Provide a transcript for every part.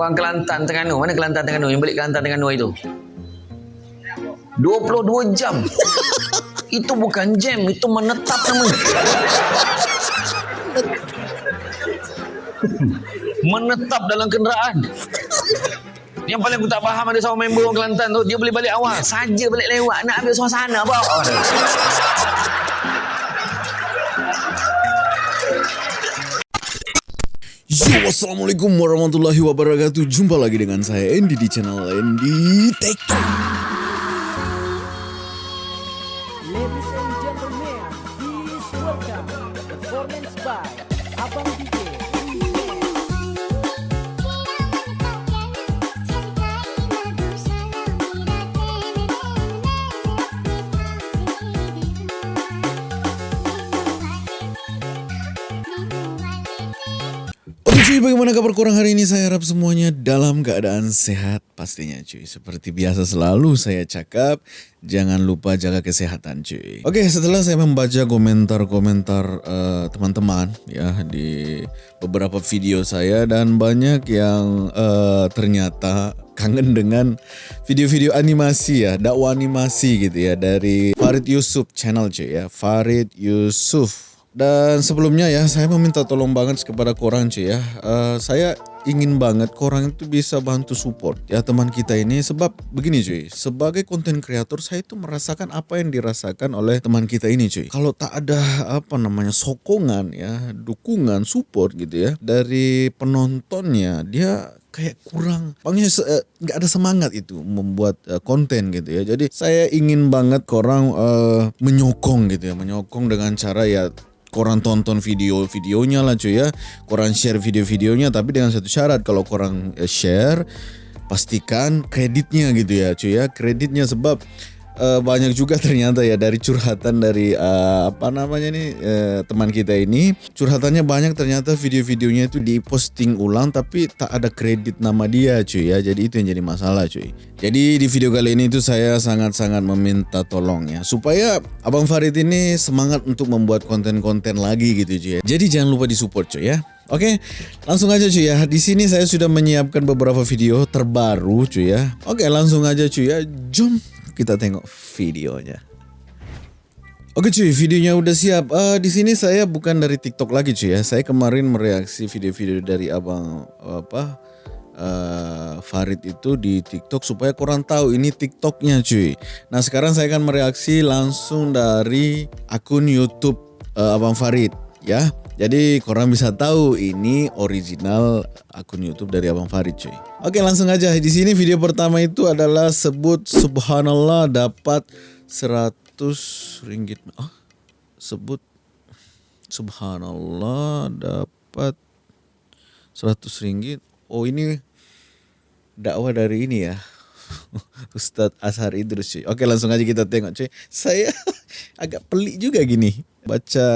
Orang Kelantan Terengganu. Mana Kelantan Terengganu? Yang balik Kelantan Terengganu itu. 22 jam. itu bukan jam, itu menetap namanya. menetap dalam kenderaan. Yang paling aku tak faham ada seorang member orang Kelantan tu, dia boleh balik awal. Saja balik lewat, nak ambil suasana apa? Yo, Assalamualaikum warahmatullahi wabarakatuh. Jumpa lagi dengan saya Andy di channel Andy Tech cuy, bagaimana kabar kurang hari ini? Saya harap semuanya dalam keadaan sehat pastinya cuy Seperti biasa selalu saya cakap Jangan lupa jaga kesehatan cuy Oke, setelah saya membaca komentar-komentar eh, teman-teman ya Di beberapa video saya Dan banyak yang eh, ternyata kangen dengan video-video animasi ya, dakwah animasi gitu ya dari Farid Yusuf channel cuy ya, Farid Yusuf. Dan sebelumnya ya, saya meminta tolong banget kepada korang cuy ya. Eh, saya ingin banget korang itu bisa bantu support ya teman kita ini sebab begini cuy. Sebagai konten kreator saya itu merasakan apa yang dirasakan oleh teman kita ini cuy. Kalau tak ada apa namanya sokongan ya, dukungan, support gitu ya dari penontonnya, dia kayak kurang pokoknya eh, nggak ada semangat itu membuat eh, konten gitu ya jadi saya ingin banget korang eh, menyokong gitu ya menyokong dengan cara ya korang tonton video-videonya lah cuy ya. Korang share video-videonya tapi dengan satu syarat. Kalau korang eh, share pastikan kreditnya gitu ya cuy ya. Kreditnya sebab eh, banyak juga ternyata ya dari curhatan dari eh, apa namanya nih eh, teman kita ini curhatannya banyak ternyata video-videonya itu diposting ulang tapi tak ada kredit nama dia cuy ya jadi itu yang jadi masalah cuy jadi di video kali ini itu saya sangat-sangat meminta tolong ya supaya Abang Farid ini semangat untuk membuat konten-konten lagi gitu cuy ya jadi jangan lupa disupport cuy ya Oke, langsung aja cuy ya. Di sini saya sudah menyiapkan beberapa video terbaru cuy ya. Oke, langsung aja cuy ya. Jom kita tengok videonya. Oke cuy, videonya udah siap. Eh di sini saya bukan dari TikTok lagi cuy ya. Saya kemarin mereaksi video-video dari abang apa eh, Farid itu di TikTok supaya kurang tahu ini TikToknya cuy. Nah sekarang saya akan mereaksi langsung dari akun YouTube eh, abang Farid ya. Jadi korang bisa tahu ini original akun YouTube dari Abang Farid cuy. Oke langsung aja. Di sini video pertama itu adalah sebut subhanallah dapat 100 ringgit. Ah, sebut subhanallah dapat 100 ringgit. Oh ini dakwah dari ini ya. Ustadz Ashar Idrus cuy. Oke langsung aja kita tengok cuy. Saya agak pelik juga gini. Baca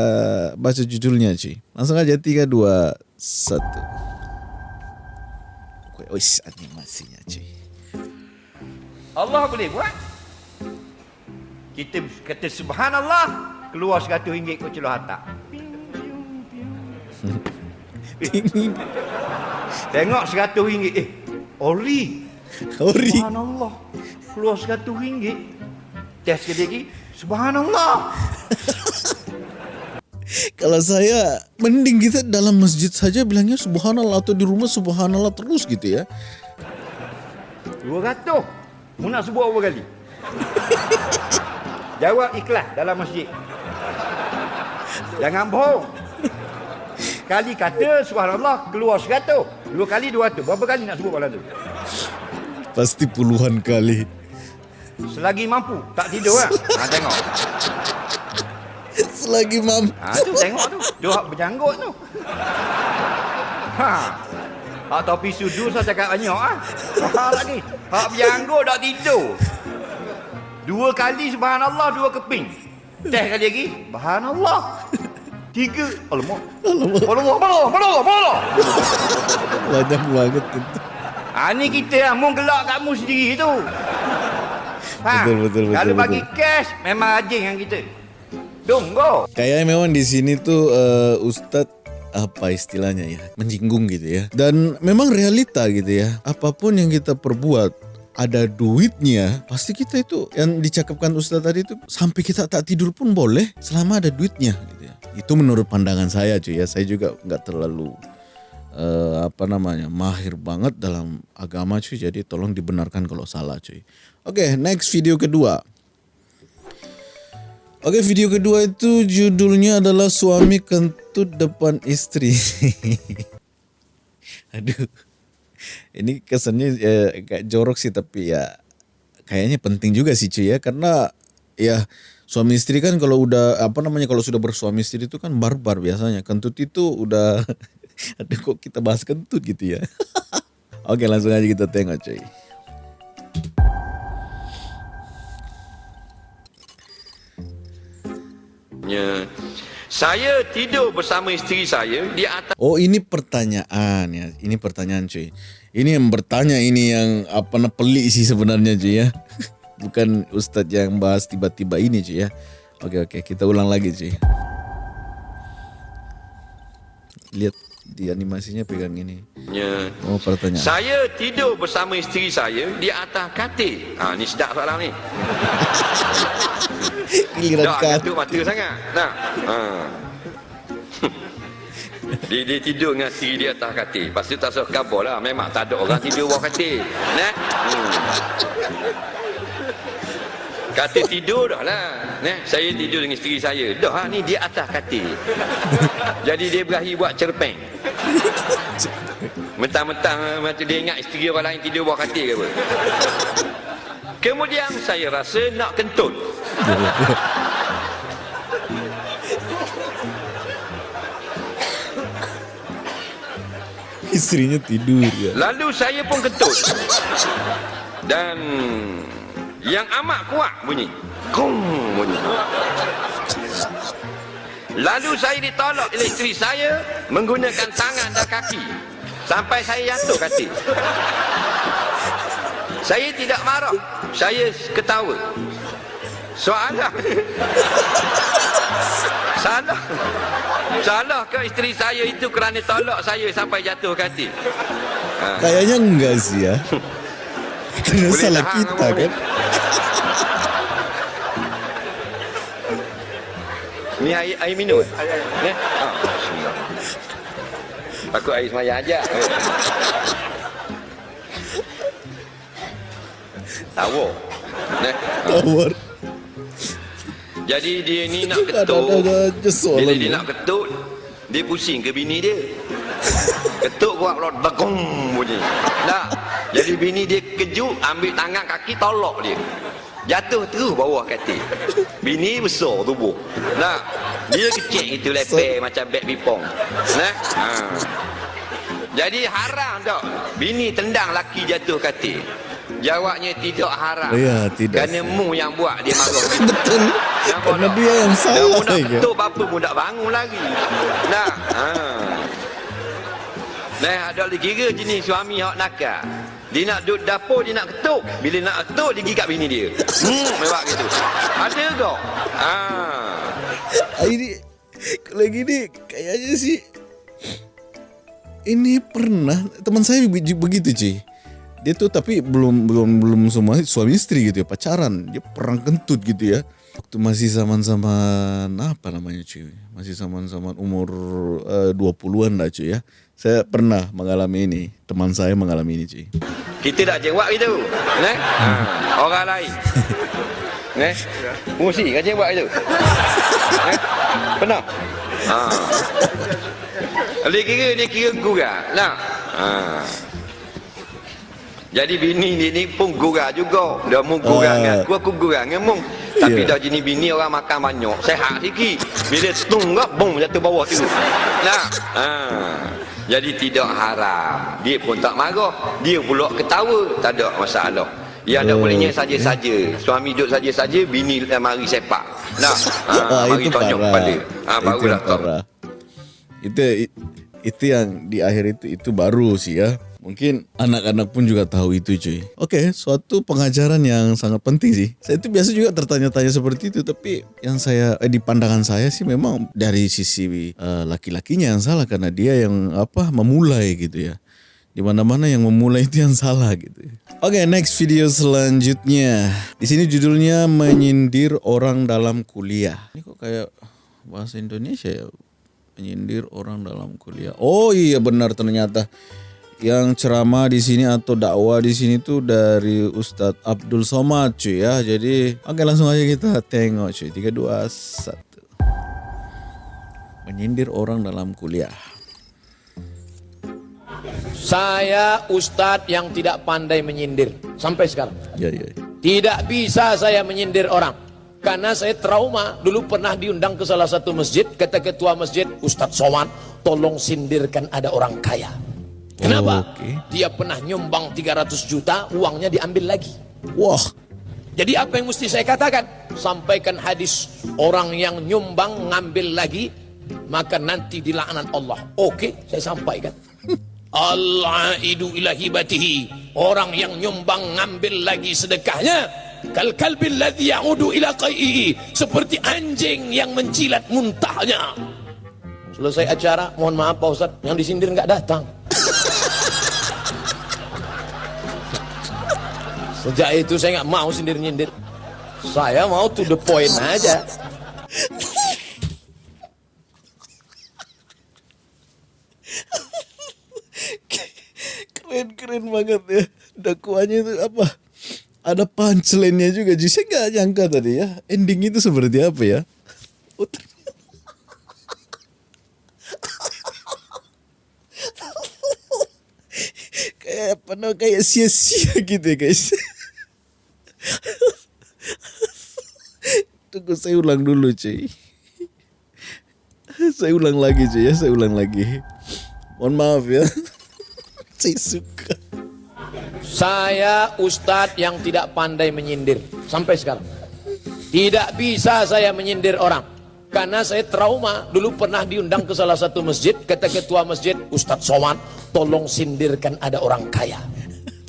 baca judulnya cuy. Langsung aja 3 2 1. Wis animasinya cuy. Allah boleh buat. Kita kata subhanallah keluar 100 ringgit kau celuh hatak. Tengok 100 ringgit eh ori. Ori. Subhanallah. Keluar 100 ringgit. Test sekali lagi. Subhanallah. Kalau saya mending kita dalam masjid saja bilangnya subhanallah atau di rumah subhanallah terus gitu ya. 200. Mu nak sebut berapa kali? Jawab ikhlas dalam masjid. Jangan bohong. Kali kata subhanallah keluar 100. Dua kali 200. Berapa kali nak sebut malam tu? Pasti puluhan kali. Selagi mampu. Tak tidur kan? Ha, tengok. Selagi mam. Ha, tu tengok tu. Dia hak berjanggut tu. Ha. Hak topi sudu saya cakap banyak ah. Ha lagi. Hak berjanggut tak tidur. Dua kali subhanallah, dua keping. Teh kali lagi. Subhanallah. Tiga. Alamak. Alamak. Alamak. Alamak. Alamak. Alamak. Banyak banget itu. Ha ni kita lah. Mu gelak kat mu sendiri tu. Ha. Betul, betul, betul, Kalau betul. bagi cash, memang rajin yang kita. Dong, go. Kayaknya memang di sini tuh eh, Ustadz apa istilahnya ya menyinggung gitu ya dan memang realita gitu ya apapun yang kita perbuat ada duitnya pasti kita itu yang dicakapkan Ustadz tadi itu sampai kita tak tidur pun boleh selama ada duitnya gitu ya itu menurut pandangan saya cuy ya saya juga nggak terlalu eh, apa namanya mahir banget dalam agama cuy. Jadi tolong dibenarkan kalau salah cuy. Oke next video kedua. Oke video kedua itu judulnya adalah suami kentut depan istri. Aduh, ini kesannya eh, agak jorok sih tapi ya kayaknya penting juga sih cuy ya. Karena ya suami istri kan kalau udah apa namanya kalau sudah bersuami istri itu kan barbar biasanya. Kentut itu udah aduh kok kita bahas kentut gitu ya. Oke langsung aja kita tengok cuy. Ya. Saya tidur bersama isteri saya di atas Oh ini pertanyaan ya, ini pertanyaan cuy. Ini yang bertanya ini yang apa pelik sih sebenarnya cuy ya. Bukan Ustadz yang bahas tiba-tiba ini cuy ya. Oke oke kita ulang lagi cuy. Lihat di animasinya pegang ini. Ya. Oh pertanyaan. Saya tidur bersama isteri saya di atas katil. Ha ni sedap soalan ni. Giliran Dah kat. gantung mata sangat. Nah. Ha. dia, dia tidur dengan isteri di atas katil. Lepas tu tak suruh khabar lah. Memang tak ada orang tidur bawah katil. Nah. Hmm. Katil tidur dah lah. Nah, saya tidur dengan isteri saya. Dah lah, ni di atas katil. Jadi dia berakhir buat cerpeng. Mentang-mentang macam dia ingat isteri orang lain tidur bawah katil ke apa. Kemudian saya rasa nak kentut. Istrinya tidur ya. Lalu saya pun kentut. Dan yang amat kuat bunyi. Kung bunyi. Lalu saya ditolak oleh isteri saya menggunakan tangan dan kaki. Sampai saya jatuh katil. Saya tidak marah. Saya ketawa. Soalan. Salah. Salah ke isteri saya itu kerana tolak saya sampai jatuh? Ha. Kayaknya enggak sih ya. Boleh salah kita kan. Ni air, air minum eh? Ni? Ha. Takut air semaya aja. Ni. Ha. Tawar. Jadi dia ni nak ketuk. Bila dia nak ketuk, dia pusing ke bini dia. Ketuk kuat lot bagong bunyi. Tak. Jadi bini dia kejut, ambil tangan kaki tolak dia. Jatuh terus bawah katil. Bini besar tubuh. Nah, dia kecil itu leper macam beg pipong. Nah. Ha. Jadi haram tak bini tendang laki jatuh katil. Jawabnya tidak haram. Ya, tidak. Kerana mu yang buat dia marah. Betul. Tak? dia yang salah nak ya. ketuk apa nak bangun lagi. Nah, ha. Nah, ada lagi kira jenis suami hak nakal. Dia nak duduk dapur, dia nak ketuk. Bila nak ketuk, dia gigat bini dia. Hmm, memang gitu. Ada? Ha. Ah, ini kalau gini kayaknya sih ini pernah teman saya be- begitu cuy dia tuh tapi belum belum belum semua suami istri gitu ya pacaran dia perang kentut gitu ya waktu masih zaman-zaman apa namanya cuy masih zaman-zaman umur eh, 20-an lah cuy ya saya pernah mengalami ini teman saya mengalami ini cuy Kita tak jawab gitu. Nah, ha. orang lain. Nah, fungsi kan jawab itu. Nah, pernah? Ha. Dia kira dia kira gurau. Nah. Ha. Jadi bini dia ni pun gurau juga. Dia mu gurau Ah. aku, aku gurau dengan mung. Tapi Ya. dah jenis bini orang makan banyak. Sehat sikit. Bila tung bom jatuh bawah tu. Nah. Ha. Jadi tidak haram. Dia pun tak marah. Dia pula ketawa. Tak ada masalah. Yang ada Oh, bolehnya saja-saja. Suami duduk saja-saja, bini eh, mari sepak. Nah, ha, Ah, mari itu tonjok kepala. Ha, barulah tahu. Itu itu yang di akhir itu itu baru sih ya. Mungkin anak-anak pun juga tahu itu cuy. Oke, suatu pengajaran yang sangat penting sih. Saya itu biasa juga tertanya-tanya seperti itu, tapi yang saya eh, di pandangan saya sih memang dari sisi eh, laki-lakinya yang salah karena dia yang apa memulai gitu ya. Di mana-mana yang memulai itu yang salah gitu. Oke, next video selanjutnya. Di sini judulnya menyindir orang dalam kuliah. Ini kok kayak bahasa Indonesia ya? Menyindir orang dalam kuliah. Oh iya benar ternyata yang ceramah di sini atau dakwah di sini tuh dari Ustadz Abdul Somad cuy ya. Jadi oke langsung aja kita tengok cuy. 3 2 1. Menyindir orang dalam kuliah. Saya ustadz yang tidak pandai menyindir sampai sekarang. Ya ya. Tidak bisa saya menyindir orang. Karena saya trauma. Dulu pernah diundang ke salah satu masjid. Kata ketua masjid, Ustadz Somad, tolong sindirkan ada orang kaya. Kenapa? Oke. Dia pernah nyumbang 300 juta, uangnya diambil lagi. Wah. Jadi apa yang mesti saya katakan? Sampaikan hadis orang yang nyumbang ngambil lagi maka nanti dilaknat Allah. Oke, saya sampaikan. Allah idu ilahibatihi orang yang nyumbang ngambil lagi sedekahnya kal kalbil ladzi ya'udu ila qai'i seperti anjing yang mencilat muntahnya. Selesai acara, mohon maaf Pak Ustaz, yang disindir nggak datang. Sejak itu saya nggak mau sindir-nyindir. Saya mau to the point aja. Keren keren banget ya. Dakwaannya itu apa? Ada punchline-nya juga. Jadi saya nggak nyangka tadi ya. Ending itu seperti apa ya? Oh, kayak no, kayak sia-sia gitu ya guys. Tunggu saya ulang dulu cuy. Saya ulang lagi cuy ya, saya ulang lagi. Mohon maaf ya. saya suka. Saya ustadz yang tidak pandai menyindir sampai sekarang. Tidak bisa saya menyindir orang. Karena saya trauma. Dulu pernah diundang ke salah satu masjid. Kata ketua masjid, Ustadz Somad, tolong sindirkan ada orang kaya.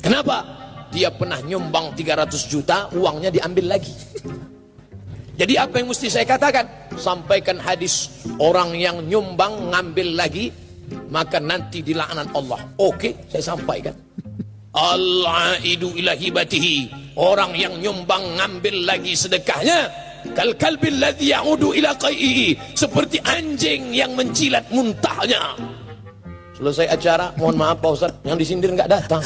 Kenapa? Dia pernah nyumbang 300 juta, uangnya diambil lagi. Jadi apa yang mesti saya katakan? Sampaikan hadis orang yang nyumbang ngambil lagi maka nanti dilaknat Allah. Oke, saya sampaikan. Allah idu ilahibatihi orang yang nyumbang ngambil lagi sedekahnya kal kalbil ladzi ya'udu ila qai'i seperti anjing yang mencilat muntahnya. Selesai acara, mohon maaf Pak Ustaz, yang disindir nggak datang.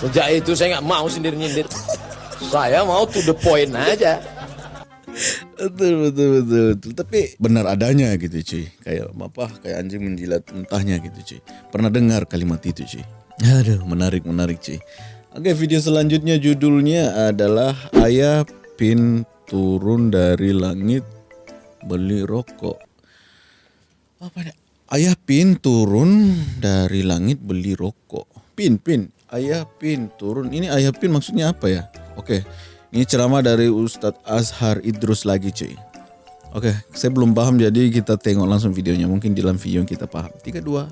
Sejak itu saya nggak mau sindir-nyindir. Saya mau to the point aja. Betul betul betul betul. Tapi benar adanya gitu cuy. Kayak apa? Kayak anjing menjilat mentahnya gitu cuy. Pernah dengar kalimat itu cuy. Aduh menarik menarik cuy. Oke video selanjutnya judulnya adalah ayah pin turun dari langit beli rokok. Apa nih? Ayah pin turun dari langit beli rokok. Pin pin. Ayah pin turun. Ini ayah pin maksudnya apa ya? Oke. Ini ceramah dari Ustadz Azhar Idrus lagi cuy. Oke, saya belum paham jadi kita tengok langsung videonya. Mungkin di dalam video kita paham. 3, 2,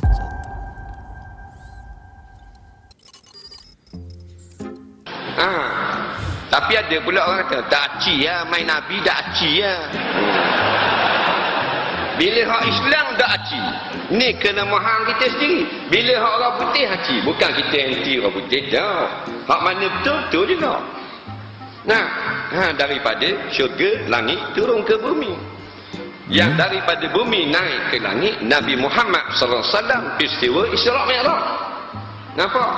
Ah, tapi ada pula orang kata tak aci ya, main Nabi tak aci ya. Bila hak Islam tak aci. Ni kena mahal kita sendiri. Bila hak orang putih aci, bukan kita anti orang putih dah. Hak mana betul tu juga. Nah, ha, daripada syurga langit turun ke bumi. Yang daripada bumi naik ke langit Nabi Muhammad sallallahu alaihi wasallam peristiwa Isra Mi'raj. Nampak?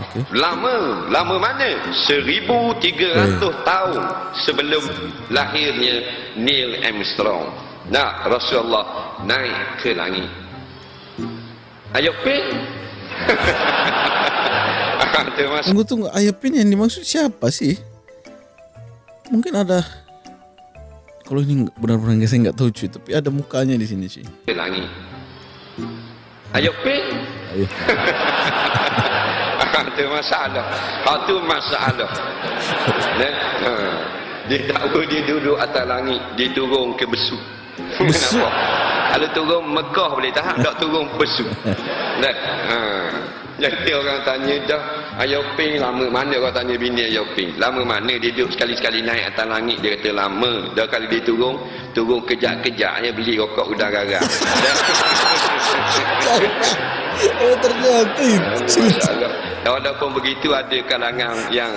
Okey. Lama, lama mana? 1300 tahun sebelum lahirnya Neil Armstrong. Nah, Rasulullah naik ke langit. Ayo pin. Tunggu tunggu, ayah pin yang dimaksud siapa sih? Mungkin ada kalau ini benar-benar saya nggak tahu cuy, tapi ada mukanya di sini cuy. ke langit. Ayo pin. Ayo. Itu masalah. Itu masalah. Nah, ha. Dia tahu dia duduk atas langit, dia turun ke besu. Besu? Kalau turun Mekah boleh tahan, tak turun pesu. Dah. Ha. Jadi orang tanya dah, Ayah Ping lama mana orang tanya bini Ayah Ping? Lama mana dia duduk sekali-sekali naik atas langit dia kata lama. Dah kali dia turun, turun kejap-kejapnya beli rokok udang garam. Oh ternyata itu cerita. Walaupun begitu ada kalangan yang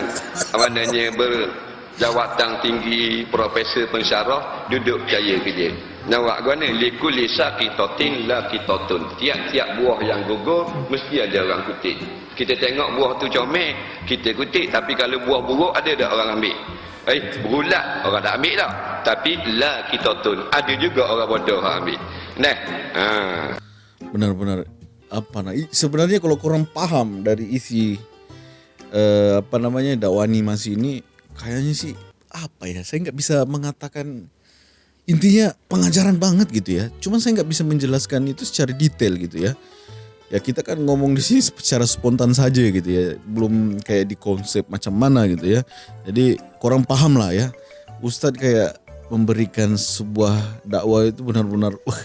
apa namanya berjawatan tinggi, profesor pensyarah duduk percaya ke dia. Nawak guna likuli sakitotin la kitotun. Tiap-tiap buah yang gugur mesti ada orang kutip. Kita tengok buah tu comel, kita kutip tapi kalau buah buruk ada tak orang ambil? Eh, berulat orang tak ambil tak. Tapi la kitotun ada juga orang bodoh ambil. Nah, ha. Benar-benar apa nah sebenarnya kalau korang paham dari isi eh, apa namanya dakwah animasi ini kayaknya sih apa ya saya nggak bisa mengatakan intinya pengajaran banget gitu ya. Cuman saya nggak bisa menjelaskan itu secara detail gitu ya. Ya kita kan ngomong di sini secara spontan saja gitu ya. Belum kayak di konsep macam mana gitu ya. Jadi kurang paham lah ya. Ustadz kayak memberikan sebuah dakwah itu benar-benar wah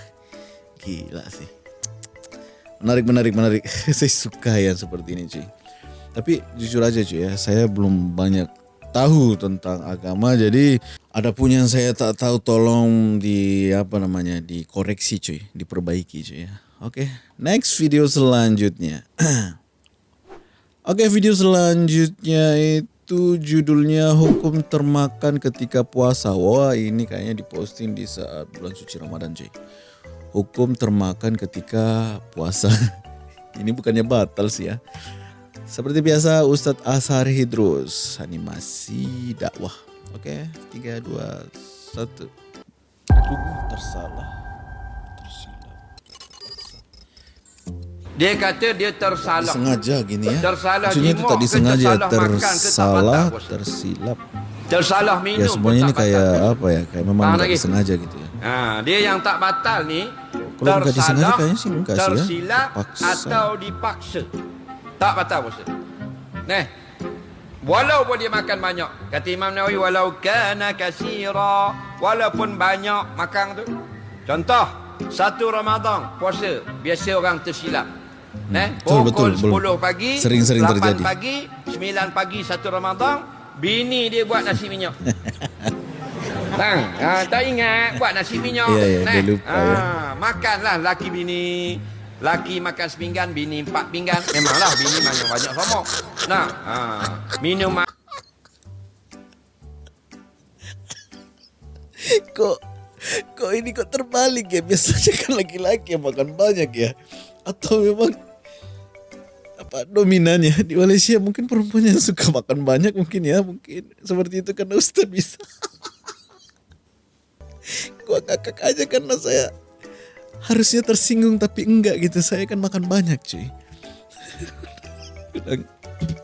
gila sih menarik menarik menarik. Saya suka yang seperti ini cuy tapi jujur aja cuy ya saya belum banyak tahu tentang agama. Jadi ada pun yang saya tak tahu tolong di apa namanya dikoreksi cuy diperbaiki cuy ya. Oke next video selanjutnya. Oke video selanjutnya itu judulnya hukum termakan ketika puasa. Wah ini kayaknya diposting di saat bulan suci Ramadan cuy hukum termakan ketika puasa. Ini bukannya batal sih ya. Seperti biasa Ustadz Ashar Hidrus animasi dakwah. Oke, tiga dua satu. Aduh, tersalah. Tersilap. Dia kata dia tersalah. Sengaja gini ya. Tersalah Maksudnya itu tadi sengaja tersalah tak tersalah, batal, bos? tersilap. Tersalah minum. Ya semuanya tak ini kayak apa ya? Kayak memang lagi? sengaja gitu ya. Ha, dia yang tak batal ni Kalau tersalah, ya. tersilap Paksa. atau dipaksa. Tak batal bos. Nah, walaupun dia makan banyak, kata Imam Nawawi walau kana kasira, walaupun banyak makan tu. Contoh, satu Ramadan puasa, biasa orang tersilap. Eh, Betul, pukul betul, betul. 10 pagi, Sering-sering 8 terjadi. pagi, 9 pagi satu Ramadan, bini dia buat nasi minyak. Bang, ah, tak ingat buat nasi minyak. Ya, ya, dia lupa, ya. ah, Makanlah laki bini. Laki makan sepinggan, bini empat pinggan. Memanglah bini banyak banyak sama. Nah, ah, minum ma- kok kok ini kok terbalik ya biasanya kan laki-laki yang makan banyak ya atau memang apa dominannya di Malaysia mungkin perempuan yang suka makan banyak mungkin ya mungkin seperti itu karena Ustaz bisa gua ngakak aja karena saya harusnya tersinggung tapi enggak gitu saya kan makan banyak cuy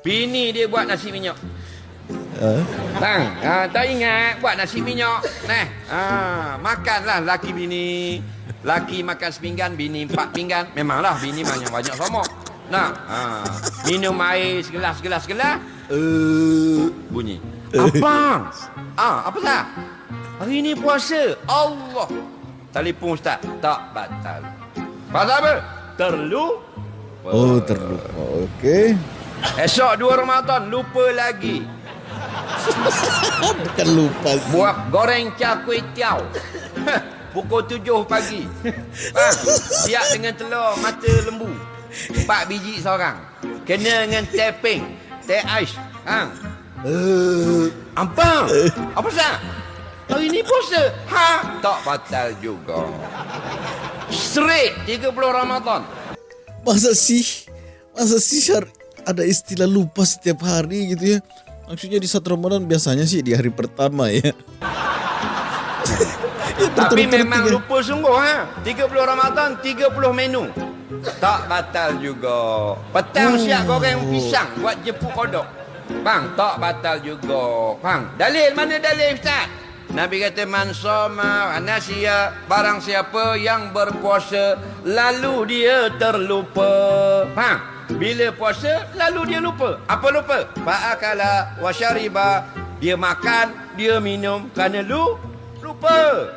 bini dia buat nasi minyak. "Ah, Bang, ah, tak ingat buat nasi minyak. Nah, ah, makanlah laki bini. Laki makan sepinggan, bini empat pinggan. Memanglah bini banyak banyak sama. Nah, ah, minum air segelas segelas segelas. Eh, bunyi. Abang. Ah, apa sah? Hari ini puasa. Allah. Telefon ustaz. Tak batal. Pasal apa? Terlu. oh terlupa oke Esok dua Ramadan lupa lagi. bukan lupa sih Buat goreng cah kuih tiaw. Pukul tujuh pagi. Bang, siap dengan telur mata lembu. Empat biji seorang. Kena dengan teh pink, teh ais. Ha. Uh, ampang. Apa sah? Hari ni puasa. Ha, tak batal juga. Straight 30 Ramadan. masa sih masa sih syar ada istilah lupa setiap hari gitu ya maksudnya di saat Ramadan biasanya sih di hari pertama ya Ya, Tapi memang tiga- lupa sungguh ha. 30 Ramadan 30 menu. Tak batal juga. Petang Oh. siap goreng pisang buat jepuk kodok. Bang, tak batal juga. Bang, dalil mana dalil Ustaz? Nabi kata man soma anasya barang siapa yang berpuasa lalu dia terlupa. Faham? Bila puasa lalu dia lupa. Apa lupa? Fa'akala wa syariba. Dia makan, dia minum kerana lu lupa.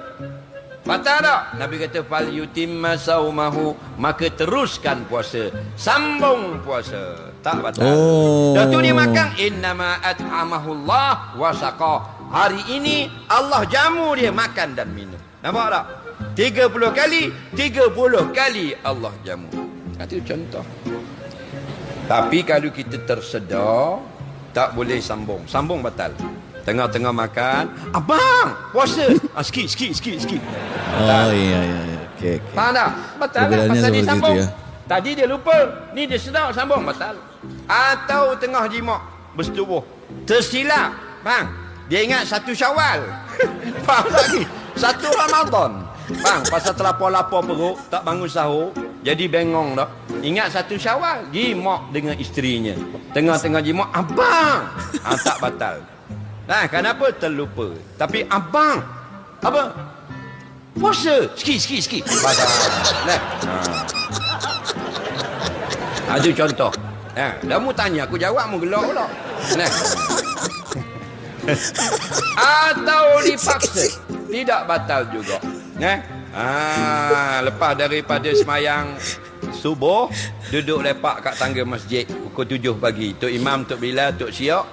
Batal tak? Nabi kata fal yutimma saumahu maka teruskan puasa. Sambung puasa. Tak batal. Oh. Dah tu dia makan innama at'amahullah wa saqa. Hari ini Allah jamu dia makan dan minum. Nampak tak? 30 kali, 30 kali Allah jamu. Itu contoh. Tapi kalau kita tersedar, tak boleh sambung. Sambung batal. Tengah-tengah makan, abang, puasa. Ah, sikit, sikit, sikit, sikit. Oh iya iya iya. Okey okey. Faham tak? Batal lah. Pasal dia sambung. ya. Tadi dia lupa. Ni dia sedar sambung. Batal. Atau tengah jimak. Bersetubuh. Tersilap. Bang. Dia ingat satu syawal. Faham lagi? Satu Ramadan. Bang, pasal terlapor-lapor perut, tak bangun sahur, jadi bengong dah. Ingat satu syawal, jimak dengan isterinya. Tengah-tengah jimak, abang. Ha, tak batal. Nah, kenapa terlupa? Tapi abang, apa? Puasa. Sikit, sikit, sikit. Batal. Nah. Ha. Itu contoh. Ha. Dah mu tanya, aku jawab mu gelak pula. Nah. Atau dipaksa. Tidak batal juga. Nah. Ah, lepas daripada semayang subuh duduk lepak kat tangga masjid pukul 7 pagi. Tok Imam, Tok Bilal, Tok Siok,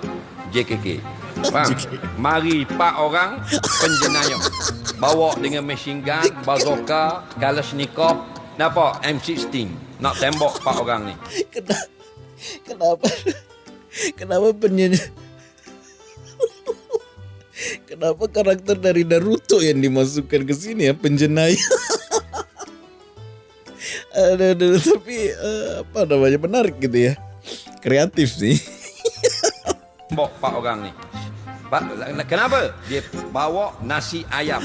JKK. Faham? Mari empat orang penjenayah. Bawa dengan machine gun, bazooka, kalashnikov, nampak M16. Nak tembak empat orang ni. Kenapa? Kenapa? Kenapa penyanyi? Kenapa karakter dari Naruto yang dimasukkan ke sini ya penjenayah? Aduh, tapi eh, apa namanya menarik gitu ya, kreatif sih. Tembak empat orang ni. Pak, kenapa? Dia bawa nasi ayam.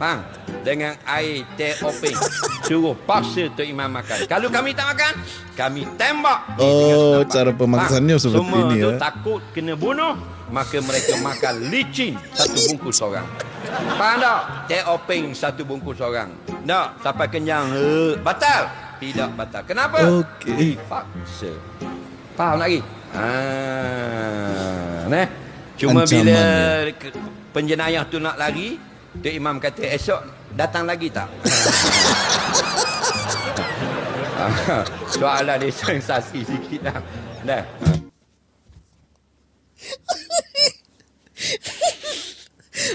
Faham? Dengan air teh openg. Suruh paksa Tok Imam makan. Kalau kami tak makan, kami tembak. Oh, cara pemaksaannya Faham? seperti Semua ini tu ya. takut kena bunuh, maka mereka makan licin satu bungkus orang. Faham tak? Teh openg satu bungkus orang. Tak, sampai kenyang. Eh, Batal? Tidak batal. Kenapa? Okey. Dipaksa. Faham lagi? Ah, nah. Cuma Ancaman bila dia. penjenayah tu nak lari, Tok Imam kata esok datang lagi tak? Soalan dia sensasi sikit dah. Dah.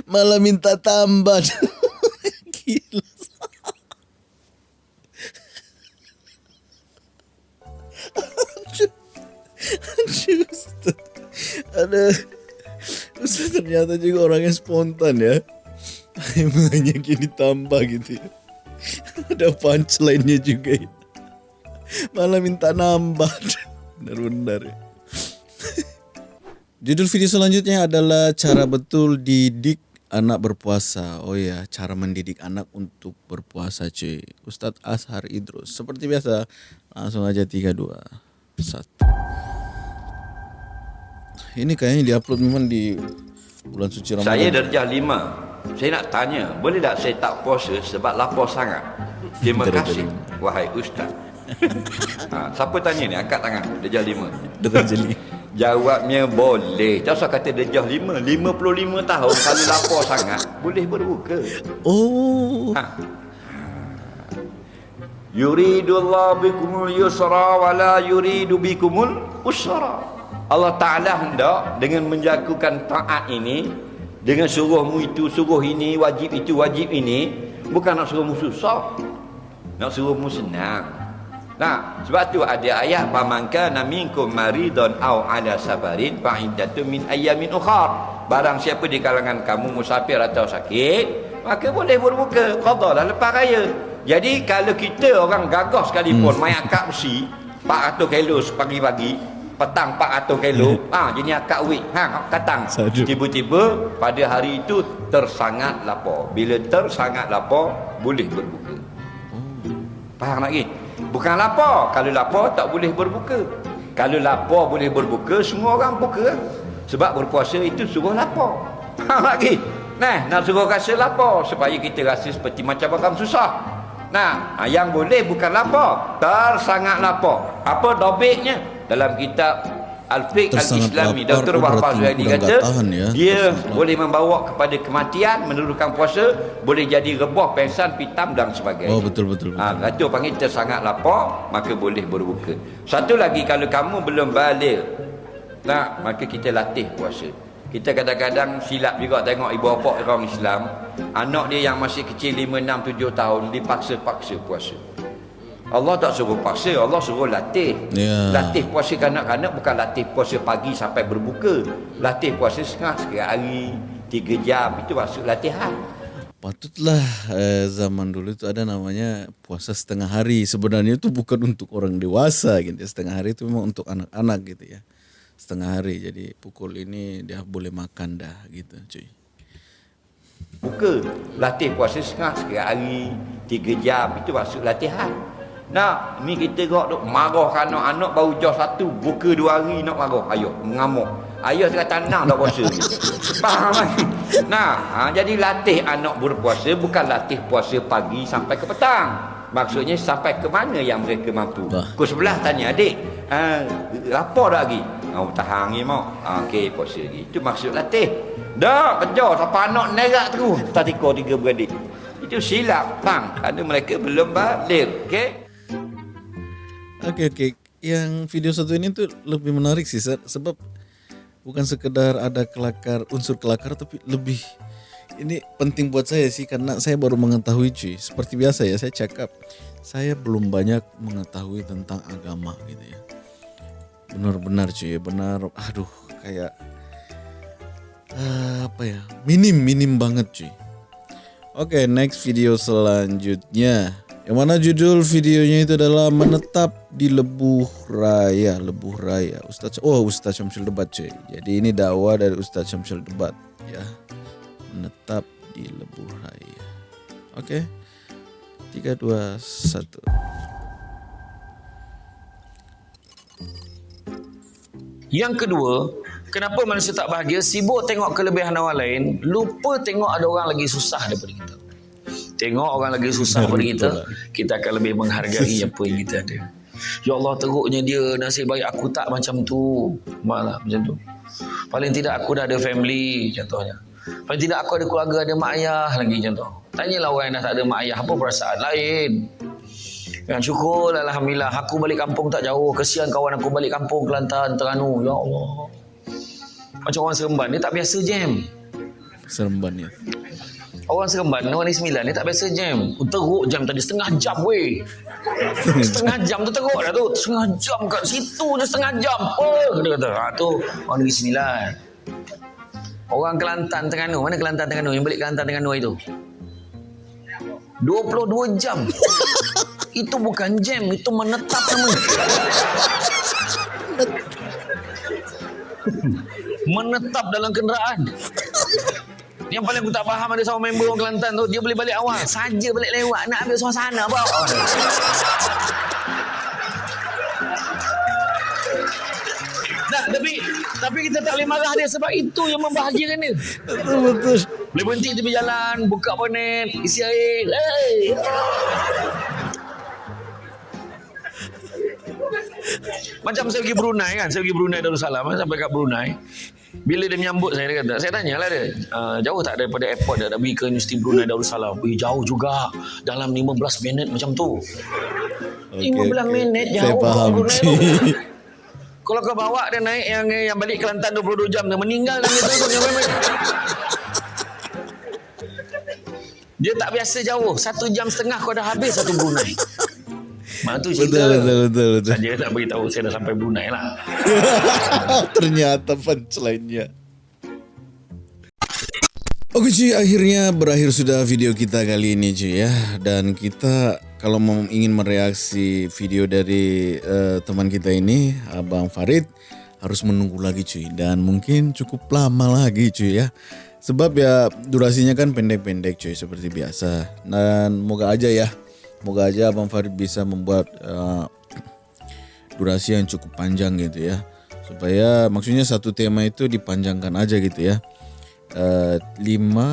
Malah minta tambah. Gila. Ustaz. Ada Ustaz ternyata juga orang yang spontan ya. Banyak yang ditambah gitu ya. Ada punchline-nya juga ya. Malah minta nambah. Benar-benar ya. Judul video selanjutnya adalah cara betul didik anak berpuasa. Oh ya, cara mendidik anak untuk berpuasa cuy. Ustadz Ashar Idrus. Seperti biasa, langsung aja 3 2 1. Ini kayaknya diupload memang di bulan suci Ramadan. Saya darjah lima. Saya nak tanya, boleh tak saya tak puasa sebab lapar sangat? Terima kasih, wahai ustaz. ha, siapa tanya ni? Angkat tangan. Darjah lima. Darjah lima. Jawabnya boleh. Tak usah kata darjah lima. Lima puluh lima tahun kalau lapar sangat, boleh berbuka. Oh. Ha. Yuridullah bikumul yusra wa la yuridu bikumul usra. Allah Ta'ala hendak dengan menjakukan taat ini dengan suruhmu itu, suruh ini, wajib itu, wajib ini bukan nak suruhmu susah nak suruhmu senang. Nah sebab tu ada ayat pamanka naminkum maridon au ala sabarin fa'idatu min ayamin ukhar. Barang siapa di kalangan kamu musafir atau sakit maka boleh berbuka. Qadalah lepas raya. Jadi kalau kita orang gagah sekalipun hmm. main akak besi 400 kilo pagi-pagi petang 400 kilo. Ha jenis akak wik. Ha katang tiba-tiba pada hari itu tersangat lapar. Bila tersangat lapar boleh berbuka. Faham lagi? Bukan lapar. Kalau lapar tak boleh berbuka. Kalau lapar boleh berbuka semua orang buka. Sebab berpuasa itu suruh lapar. Faham lagi? Nah nak suruh rasa lapar supaya kita rasa seperti macam orang susah. Nah, ah, yang boleh bukan lapar, tersangat lapar. Apa dobeknya? Dalam kitab Al-Fiqh Al-Islami Dr. Zuhairi udah kata tahan ya. dia Tersangat boleh membawa kepada kematian menurunkan puasa boleh jadi rebah pengsan pitam dan sebagainya Oh betul betul. betul. Ha, kata panggil tersangat lapar maka boleh berbuka. Satu lagi kalau kamu belum balik tak maka kita latih puasa. Kita kadang-kadang silap juga tengok ibu bapa orang Islam, anak dia yang masih kecil 5 6 7 tahun dipaksa-paksa puasa. Allah tak suruh paksa, Allah suruh latih. Ya. Latih puasa kanak-kanak bukan latih puasa pagi sampai berbuka. Latih puasa setengah sekali hari, 3 jam itu maksud latihan. Patutlah eh, zaman dulu itu ada namanya puasa setengah hari. Sebenarnya itu bukan untuk orang dewasa gitu. Setengah hari itu memang untuk anak-anak gitu ya. Setengah hari. Jadi pukul ini dia boleh makan dah gitu cuy. buka latih puasa setengah sekali hari tiga jam itu maksud latihan nak ni kita kok duk marah kan anak baru jauh satu buka dua hari nak marah. Ayah mengamuk ayah tengah tanah dah puasa ni. Faham kan nah ha, jadi latih anak berpuasa bukan latih puasa pagi sampai ke petang. Maksudnya sampai ke mana yang mereka mampu? Pukul sebelah tanya adik ha, lapar tak lagi? Oh, tahan ni mau ha, okey puasa lagi. Itu maksud latih. Dah kejar sampai anak nerak terus. Tak tiga beradik. Itu silap bang. Kerana mereka belum balik okey Oke oke. Yang video satu ini tuh lebih menarik sih sebab bukan sekedar ada kelakar unsur kelakar tapi lebih ini penting buat saya sih karena saya baru mengetahui cuy. Seperti biasa ya saya cakap saya belum banyak mengetahui tentang agama gitu ya. Benar-benar cuy, benar. Aduh kayak ah, apa ya? Minim minim banget cuy. Oke, next video selanjutnya. Yang mana judul videonya itu adalah menetap di Lebuh Raya, Lebuh Raya. Ustaz Oh, Ustaz Syamsul Debat cuy. Jadi ini dakwah dari Ustaz Syamsul Debat ya. Menetap di Lebuh Raya. Oke. 3 2 1. Yang kedua, kenapa manusia tak bahagia? Sibuk tengok kelebihan orang lain, lupa tengok ada orang lagi susah daripada kita. Tengok orang lagi susah daripada kita, kita akan lebih menghargai apa yang kita ada. Ya Allah teruknya dia nasib baik aku tak macam tu. Malah macam tu. Paling tidak aku dah ada family contohnya. Paling tidak aku ada keluarga ada mak ayah lagi contoh. Tanyalah orang yang dah tak ada mak ayah apa perasaan lain. Yang syukur Alhamdulillah Aku balik kampung tak jauh Kesian kawan aku balik kampung Kelantan, Terengganu Ya Allah Macam orang Seremban Dia tak biasa jam Seremban ya. Orang Seremban Orang ni sembilan Dia tak biasa jam. Teruk jam tadi Setengah jam weh. Setengah jam tu teruk dah tu. Setengah jam kat situ je Setengah jam. Apa Dia kata ha, tu Orang Negeri Sembilan. Orang Kelantan Terengganu. Mana Kelantan Terengganu? Yang balik Kelantan Terengganu itu 22 jam. Itu bukan jam itu menetap namanya menetap dalam kenderaan yang paling aku tak faham ada seorang member orang Kelantan tu dia boleh balik awal saja balik lewat nak ambil suasana apa Nah, tapi tapi kita tak boleh marah dia sebab itu yang membahagiakan dia. Betul betul. Boleh berhenti tepi jalan, buka bonet, isi air. Hey. Macam saya pergi Brunei kan, saya pergi Brunei Darussalam, sampai kat Brunei. Bila dia menyambut saya, dia kata, saya tanyalah dia, uh, jauh tak daripada airport dia, nak pergi ke Universiti Brunei Darussalam? Pergi jauh juga, dalam 15 minit macam tu. Okey, 15 okey. minit Saya jauh faham. Brunei tu. cuy. Kalau kau bawa dia naik yang yang balik Kelantan 22 jam dia meninggal dalam itu pun memang. Dia tak biasa jauh. Satu jam setengah kau dah habis satu Brunei. Mak tu cerita. betul betul betul betul. Saja tak beritahu saya dah sampai Brunei lah. Ternyata punchline-nya. Oke cuy, akhirnya berakhir sudah video kita kali ini cuy ya. Dan kita kalau mau ingin mereaksi video dari eh, teman kita ini, Abang Farid, harus menunggu lagi cuy. Dan mungkin cukup lama lagi cuy ya. Sebab ya durasinya kan pendek-pendek cuy seperti biasa. Dan moga aja ya, moga aja Abang Farid bisa membuat eh, durasi yang cukup panjang gitu ya. Supaya maksudnya satu tema itu dipanjangkan aja gitu ya. Eh, lima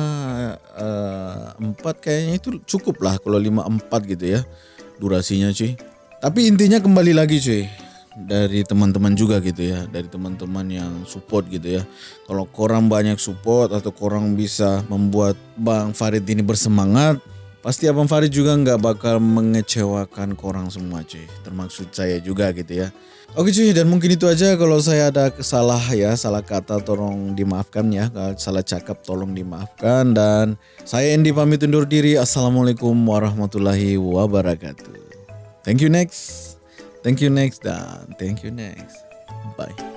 eh, empat kayaknya itu cukup lah kalau lima empat gitu ya durasinya cuy. Tapi intinya kembali lagi cuy dari teman-teman juga gitu ya, dari teman-teman yang support gitu ya. Kalau korang banyak support atau korang bisa membuat Bang Farid ini bersemangat, pasti Abang Farid juga nggak bakal mengecewakan korang semua cuy, termasuk saya juga gitu ya. Oke cuy, dan mungkin itu aja kalau saya ada salah ya, salah kata tolong dimaafkan ya, salah cakap tolong dimaafkan dan saya Endi pamit undur diri. Assalamualaikum warahmatullahi wabarakatuh. Thank you next. Thank you next dan thank you next. Bye.